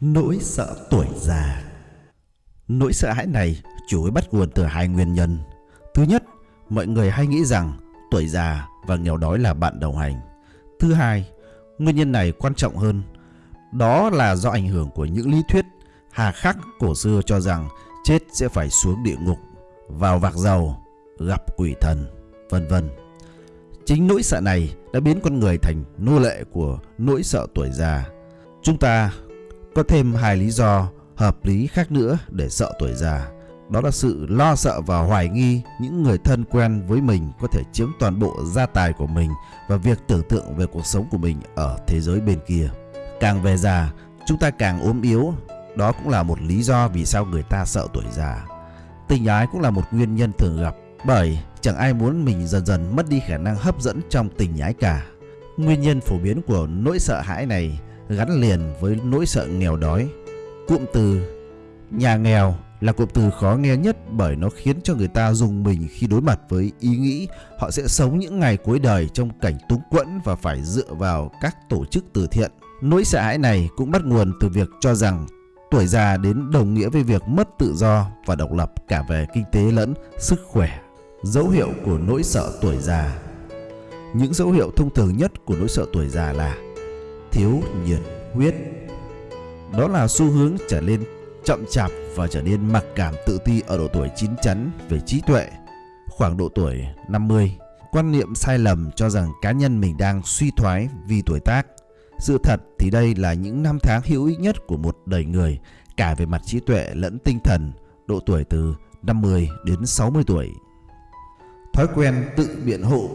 Nỗi sợ tuổi già Nỗi sợ hãi này chủ yếu bắt nguồn từ hai nguyên nhân. Thứ nhất, mọi người hay nghĩ rằng tuổi già và nghèo đói là bạn đồng hành. Thứ hai, nguyên nhân này quan trọng hơn. Đó là do ảnh hưởng của những lý thuyết hà khắc cổ xưa cho rằng chết sẽ phải xuống địa ngục, vào vạc dầu, gặp quỷ thần, vân vân. Chính nỗi sợ này đã biến con người thành nô lệ của nỗi sợ tuổi già. Chúng ta có thêm hai lý do hợp lý khác nữa để sợ tuổi già. Đó là sự lo sợ và hoài nghi những người thân quen với mình có thể chiếm toàn bộ gia tài của mình và việc tưởng tượng về cuộc sống của mình ở thế giới bên kia. Càng về già, chúng ta càng ốm yếu. Đó cũng là một lý do vì sao người ta sợ tuổi già. Tình ái cũng là một nguyên nhân thường gặp bởi chẳng ai muốn mình dần dần mất đi khả năng hấp dẫn trong tình ái cả. Nguyên nhân phổ biến của nỗi sợ hãi này gắn liền với nỗi sợ nghèo đói. Cụm từ nhà nghèo là cụm từ khó nghe nhất bởi nó khiến cho người ta dùng mình khi đối mặt với ý nghĩ họ sẽ sống những ngày cuối đời trong cảnh túng quẫn và phải dựa vào các tổ chức từ thiện. Nỗi sợ hãi này cũng bắt nguồn từ việc cho rằng tuổi già đến đồng nghĩa với việc mất tự do và độc lập cả về kinh tế lẫn sức khỏe. Dấu hiệu của nỗi sợ tuổi già Những dấu hiệu thông thường nhất của nỗi sợ tuổi già là thiếu nhiệt huyết. Đó là xu hướng trở nên chậm chạp và trở nên mặc cảm tự ti ở độ tuổi chín chắn về trí tuệ, khoảng độ tuổi 50. Quan niệm sai lầm cho rằng cá nhân mình đang suy thoái vì tuổi tác. Sự thật thì đây là những năm tháng hữu ích nhất của một đời người, cả về mặt trí tuệ lẫn tinh thần, độ tuổi từ 50 đến 60 tuổi. Thói quen tự biện hộ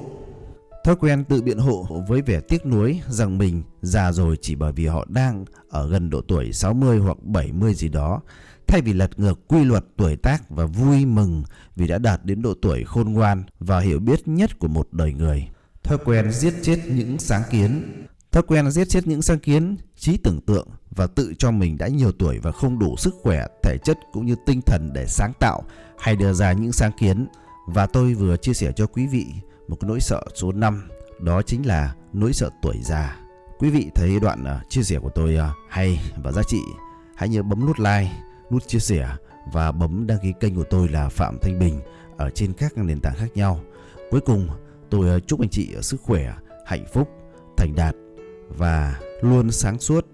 Thói quen tự biện hộ với vẻ tiếc nuối rằng mình già rồi chỉ bởi vì họ đang ở gần độ tuổi 60 hoặc 70 gì đó, thay vì lật ngược quy luật tuổi tác và vui mừng vì đã đạt đến độ tuổi khôn ngoan và hiểu biết nhất của một đời người. Thói quen giết chết những sáng kiến Thói quen giết chết những sáng kiến, trí tưởng tượng và tự cho mình đã nhiều tuổi và không đủ sức khỏe, thể chất cũng như tinh thần để sáng tạo hay đưa ra những sáng kiến. Và tôi vừa chia sẻ cho quý vị một cái nỗi sợ số 5 đó chính là nỗi sợ tuổi già. Quý vị thấy đoạn uh, chia sẻ của tôi uh, hay và giá trị, hãy nhớ bấm nút like, nút chia sẻ và bấm đăng ký kênh của tôi là Phạm Thanh Bình ở trên các nền tảng khác nhau. Cuối cùng, tôi uh, chúc anh chị sức khỏe, hạnh phúc, thành đạt và luôn sáng suốt